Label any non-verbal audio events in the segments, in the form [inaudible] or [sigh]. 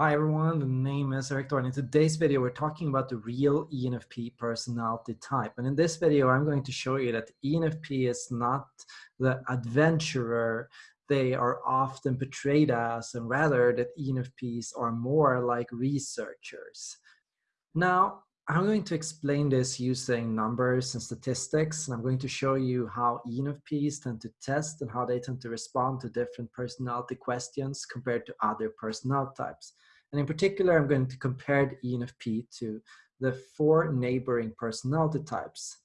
Hi everyone, the name is Erik Thor. In today's video, we're talking about the real ENFP personality type. And in this video, I'm going to show you that ENFP is not the adventurer they are often portrayed as, and rather that ENFPs are more like researchers. Now, I'm going to explain this using numbers and statistics. And I'm going to show you how ENFPs tend to test and how they tend to respond to different personality questions compared to other personality types. And in particular, I'm going to compare the ENFP to the four neighboring personality types.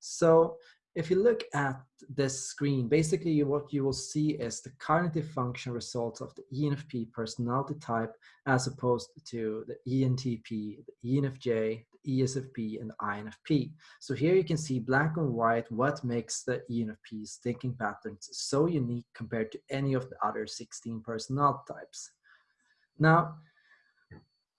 So if you look at this screen, basically what you will see is the cognitive function results of the ENFP personality type as opposed to the ENTP, the ENFJ, the ESFP, and the INFP. So here you can see black and white what makes the ENFP's thinking patterns so unique compared to any of the other 16 personality types. Now,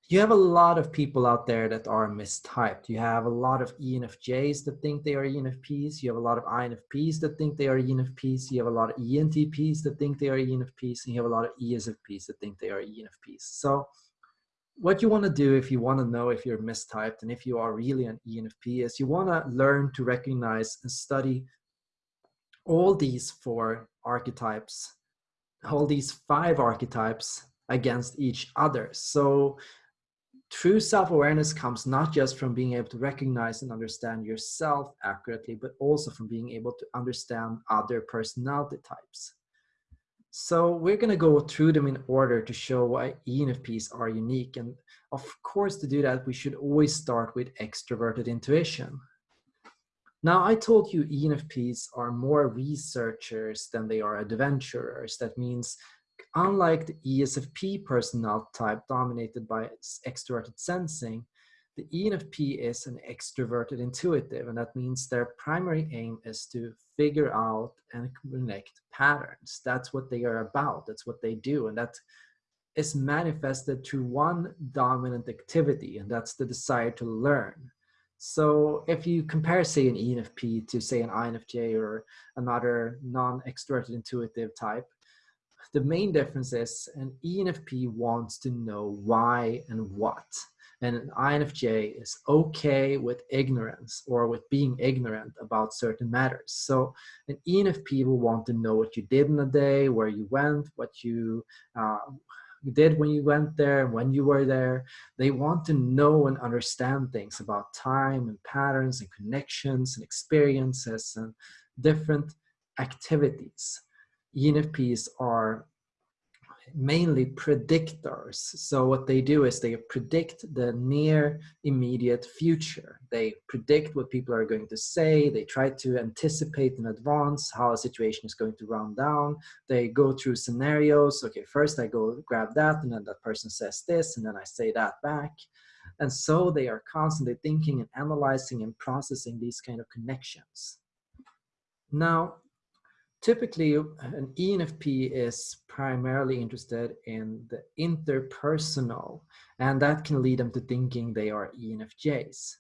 you have a lot of people out there that are mistyped. You have a lot of ENFJs that think they are ENFPs. You have a lot of INFPs that think they are ENFPs. You have a lot of ENTPs that think they are ENFPs. And you have a lot of ESFPs that think they are ENFPs. So what you want to do if you want to know if you're mistyped and if you are really an ENFP is you want to learn to recognize and study all these four archetypes, all these five archetypes against each other. So true self-awareness comes not just from being able to recognize and understand yourself accurately, but also from being able to understand other personality types. So we're going to go through them in order to show why ENFPs are unique. And of course, to do that, we should always start with extroverted intuition. Now, I told you ENFPs are more researchers than they are adventurers. That means Unlike the ESFP personality type dominated by extroverted sensing, the ENFP is an extroverted intuitive, and that means their primary aim is to figure out and connect patterns. That's what they are about. That's what they do. And that is manifested through one dominant activity, and that's the desire to learn. So if you compare, say, an ENFP to, say, an INFJ or another non-extroverted intuitive type, the main difference is an ENFP wants to know why and what. And an INFJ is okay with ignorance or with being ignorant about certain matters. So an ENFP will want to know what you did in a day, where you went, what you uh, did when you went there, when you were there. They want to know and understand things about time and patterns and connections and experiences and different activities. ENFPs are mainly predictors. So what they do is they predict the near immediate future. They predict what people are going to say. They try to anticipate in advance how a situation is going to run down. They go through scenarios. Okay, first I go grab that and then that person says this and then I say that back. And so they are constantly thinking and analyzing and processing these kind of connections. Now, typically an ENFP is primarily interested in the interpersonal and that can lead them to thinking they are ENFJs.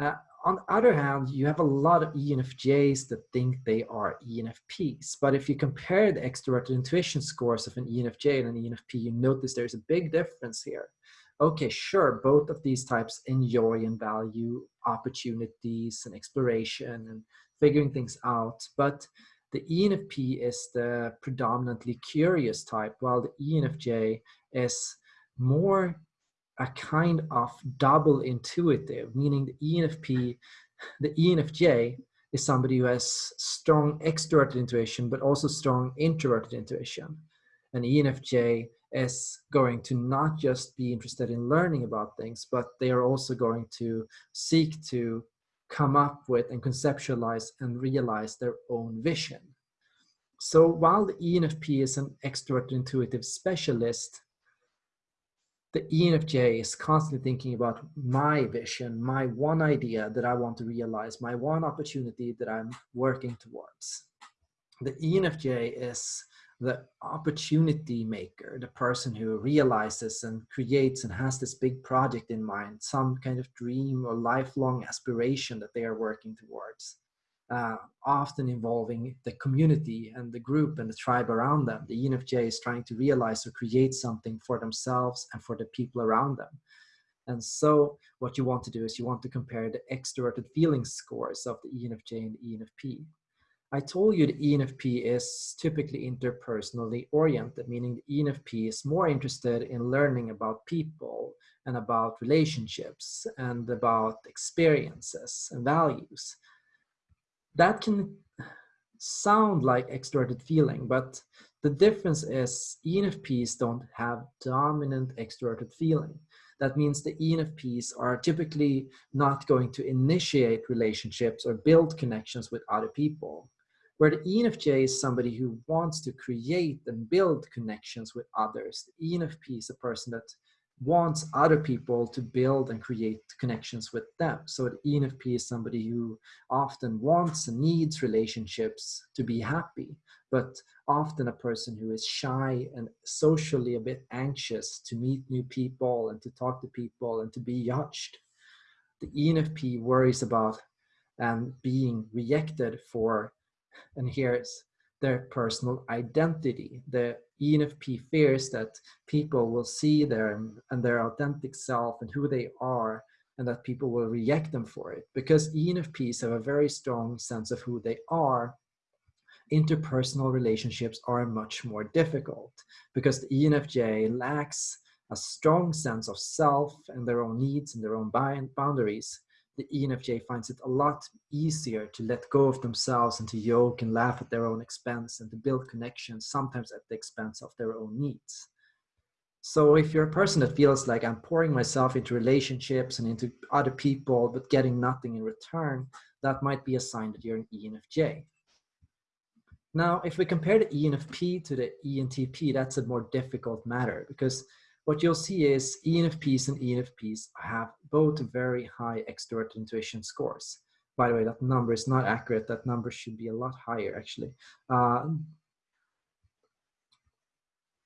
Uh, on the other hand, you have a lot of ENFJs that think they are ENFPs. But if you compare the extroverted intuition scores of an ENFJ and an ENFP, you notice there's a big difference here. Okay, sure, both of these types enjoy and value opportunities and exploration and figuring things out. But the ENFP is the predominantly curious type, while the ENFJ is more a kind of double intuitive, meaning the ENFP, the ENFJ is somebody who has strong extroverted intuition, but also strong introverted intuition. And ENFJ is going to not just be interested in learning about things, but they are also going to seek to come up with and conceptualize and realize their own vision. So while the ENFP is an extrovert intuitive specialist, the ENFJ is constantly thinking about my vision, my one idea that I want to realize, my one opportunity that I'm working towards. The ENFJ is the opportunity maker, the person who realizes and creates and has this big project in mind, some kind of dream or lifelong aspiration that they are working towards. uh, often involving the community and the group and the tribe around them. The ENFJ is trying to realize or create something for themselves and for the people around them. And so what you want to do is you want to compare the extroverted feeling scores of the ENFJ and the ENFP. I told you the ENFP is typically interpersonally oriented, meaning the ENFP is more interested in learning about people and about relationships and about experiences and values that can sound like extroverted feeling, but the difference is ENFPs don't have dominant extroverted feeling. That means the ENFPs are typically not going to initiate relationships or build connections with other people. Where the ENFJ is somebody who wants to create and build connections with others. The ENFP is a person that wants other people to build and create connections with them. So the ENFP is somebody who often wants and needs relationships to be happy, but often a person who is shy and socially a bit anxious to meet new people and to talk to people and to be judged. The ENFP worries about and um, being rejected for, and here's their personal identity. The ENFP fears that people will see them and their authentic self and who they are and that people will reject them for it. Because ENFPs have a very strong sense of who they are, interpersonal relationships are much more difficult because the ENFJ lacks a strong sense of self and their own needs and their own boundaries the ENFJ finds it a lot easier to let go of themselves and to joke and laugh at their own expense and to build connections, sometimes at the expense of their own needs. So if you're a person that feels like I'm pouring myself into relationships and into other people, but getting nothing in return, that might be a sign that you're an ENFJ. Now, if we compare the ENFP to the ENTP, that's a more difficult matter because what you'll see is ENFPs and ENFPs have both very high extrovert intuition scores. By the way, that number is not accurate. That number should be a lot higher, actually. Uh,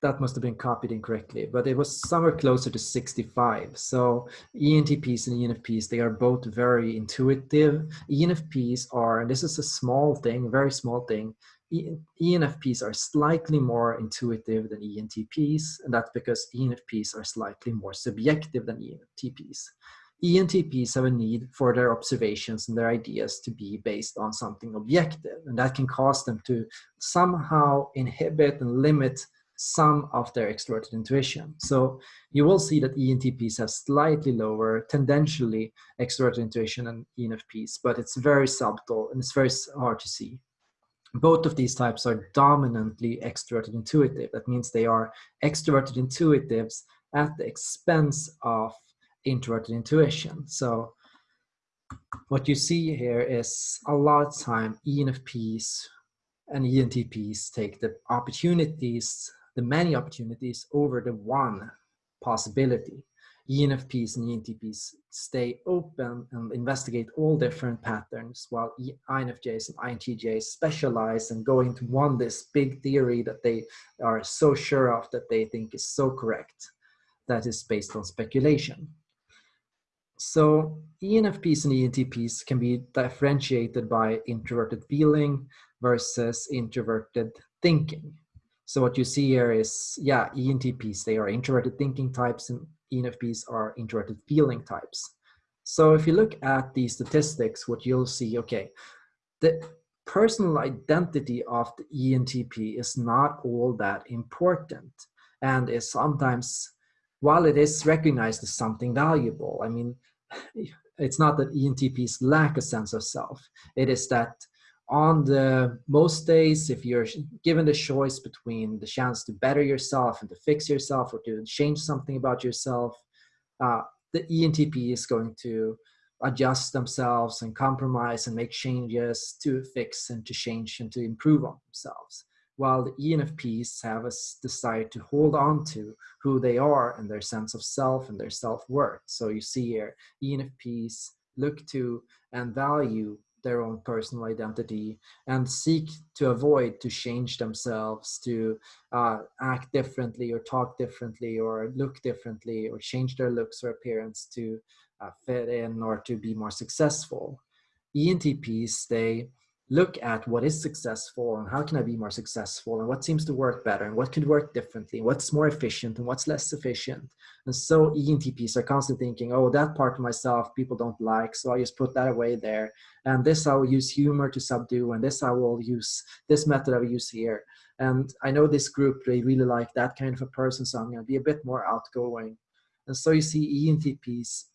that must have been copied incorrectly, but it was somewhere closer to 65. So ENTPs and ENFPs, they are both very intuitive. ENFPs are, and this is a small thing, very small thing, ENFPs are slightly more intuitive than ENTPs, and that's because ENFPs are slightly more subjective than ENTPs. ENTPs have a need for their observations and their ideas to be based on something objective, and that can cause them to somehow inhibit and limit some of their extroverted intuition. So you will see that ENTPs have slightly lower, tendentially extroverted intuition than ENFPs, but it's very subtle and it's very hard to see both of these types are dominantly extroverted intuitive. That means they are extroverted intuitives at the expense of introverted intuition. So what you see here is a lot of time ENFPs and ENTPs take the opportunities, the many opportunities over the one possibility. ENFPs and ENTPs stay open and investigate all different patterns while INFJs and INTJs specialize and go into one this big theory that they are so sure of that they think is so correct that is based on speculation. So ENFPs and ENTPs can be differentiated by introverted feeling versus introverted thinking. So what you see here is, yeah, ENTPs, they are introverted thinking types and ENFPs are introverted feeling types. So if you look at the statistics, what you'll see, okay, the personal identity of the ENTP is not all that important and is sometimes, while it is recognized as something valuable, I mean, [laughs] it's not that ENTPs lack a sense of self. It is that on the most days, if you're given the choice between the chance to better yourself and to fix yourself or to change something about yourself, uh, the ENTP is going to adjust themselves and compromise and make changes to fix and to change and to improve on themselves. While the ENFPs have a desire to hold on to who they are and their sense of self and their self-worth. So you see here, ENFPs look to and value their own personal identity and seek to avoid to change themselves to uh, act differently or talk differently or look differently or change their looks or appearance to uh, fit in or to be more successful. ENTPs, they look at what is successful and how can I be more successful and what seems to work better and what could work differently, what's more efficient and what's less efficient. And so ENTPs are constantly thinking, oh, that part of myself people don't like, so I just put that away there. And this I will use humor to subdue, and this I will use, this method I will use here. And I know this group, they really like that kind of a person, so I'm gonna be a bit more outgoing. And so you see ENTPs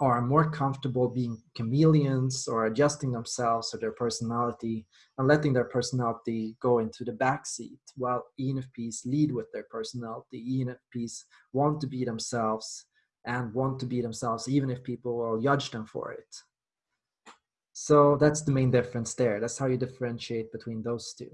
are more comfortable being chameleons or adjusting themselves or their personality and letting their personality go into the backseat while ENFPs lead with their personality. ENFPs want to be themselves and want to be themselves even if people will judge them for it. So that's the main difference there. That's how you differentiate between those two.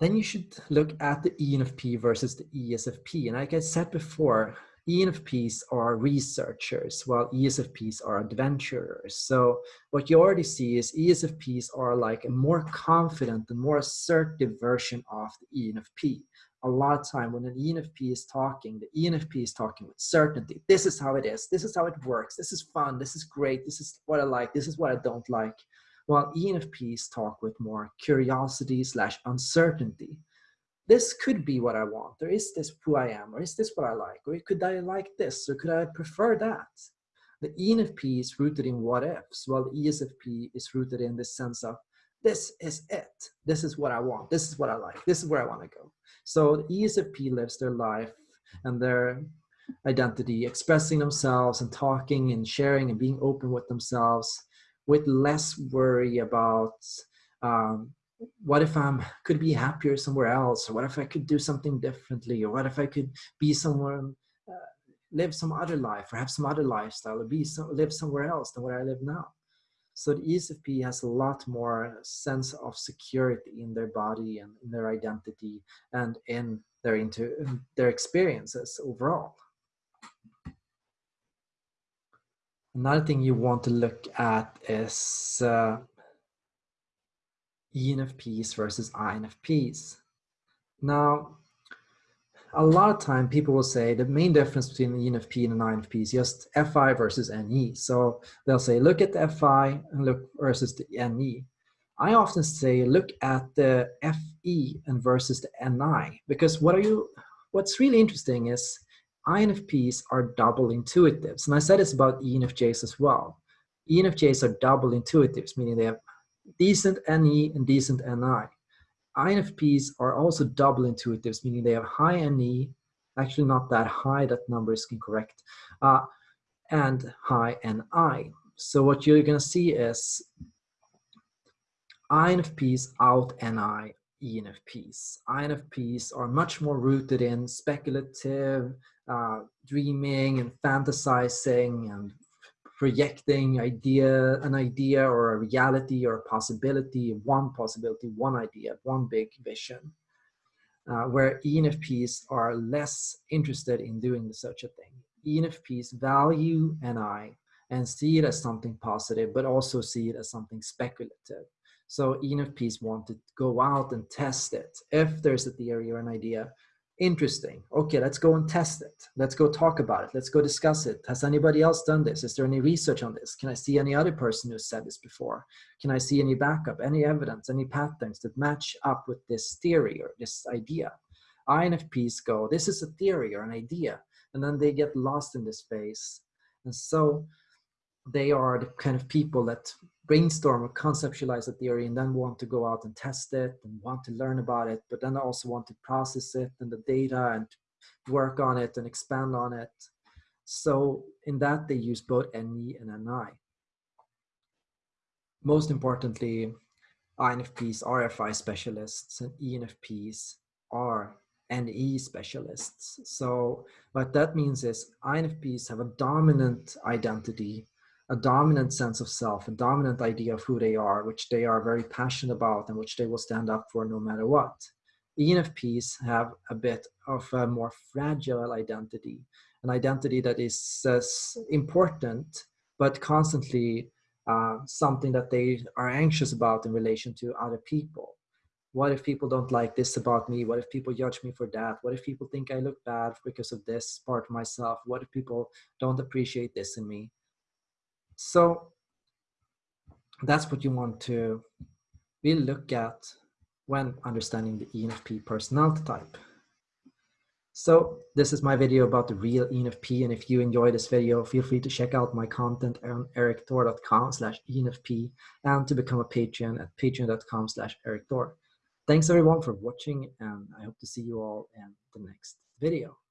Then you should look at the ENFP versus the ESFP. And like I said before, ENFPs are researchers, while ESFPs are adventurers. So what you already see is ESFPs are like a more confident and more assertive version of the ENFP. A lot of time when an ENFP is talking, the ENFP is talking with certainty. This is how it is. This is how it works. This is fun. This is great. This is what I like. This is what I don't like. While ENFPs talk with more curiosity slash uncertainty this could be what I want, or is this who I am, or is this what I like, or could I like this, or could I prefer that? The ENFP is rooted in what ifs, while the ESFP is rooted in the sense of this is it, this is what I want, this is what I like, this is where I want to go. So the ESFP lives their life and their identity, expressing themselves and talking and sharing and being open with themselves with less worry about um, what if I'm could be happier somewhere else? Or what if I could do something differently? Or what if I could be somewhere, uh, live some other life or have some other lifestyle or be some, live somewhere else than where I live now? So the ESFP has a lot more sense of security in their body and in their identity and in their into their experiences overall. Another thing you want to look at is uh, ENFPs versus INFPs. Now, a lot of time people will say the main difference between the ENFP and an INFP is just FI versus NE. So they'll say, look at the FI and look versus the NE. I often say, look at the FE and versus the NI, because what are you, what's really interesting is INFPs are double intuitives. And I said this about ENFJs as well. ENFJs are double intuitives, meaning they have decent NE and decent NI. INFPs are also double intuitives, meaning they have high NE, actually not that high, that number is incorrect, uh, and high NI. So what you're gonna see is INFPs out NI ENFPs. INFPs are much more rooted in speculative, uh, dreaming and fantasizing and projecting idea, an idea or a reality or a possibility, one possibility, one idea, one big vision. Uh, where ENFPs are less interested in doing such a thing. ENFPs value NI and see it as something positive, but also see it as something speculative. So ENFPs want to go out and test it. If there's a theory or an idea, interesting. Okay, let's go and test it. Let's go talk about it. Let's go discuss it. Has anybody else done this? Is there any research on this? Can I see any other person who said this before? Can I see any backup, any evidence, any patterns that match up with this theory or this idea? INFPs go, this is a theory or an idea, and then they get lost in this space. And so they are the kind of people that brainstorm or conceptualize a theory and then want to go out and test it and want to learn about it, but then also want to process it and the data and work on it and expand on it. So in that, they use both NE and NI. Most importantly, INFPs are FI specialists and ENFPs are NE specialists. So what that means is INFPs have a dominant identity a dominant sense of self, a dominant idea of who they are, which they are very passionate about and which they will stand up for no matter what. ENFPs have a bit of a more fragile identity, an identity that is uh, important, but constantly uh, something that they are anxious about in relation to other people. What if people don't like this about me? What if people judge me for that? What if people think I look bad because of this part of myself? What if people don't appreciate this in me? So that's what you want to really look at when understanding the ENFP personality type. So this is my video about the real ENFP. And if you enjoy this video, feel free to check out my content on erikthor.com slash ENFP and to become a patron at patreon.com slash erikthor. Thanks everyone for watching and I hope to see you all in the next video.